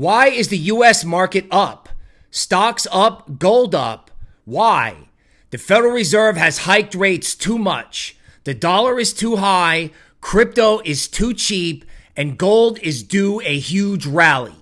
Why is the US market up? Stocks up, gold up. Why? The Federal Reserve has hiked rates too much. The dollar is too high, crypto is too cheap, and gold is due a huge rally.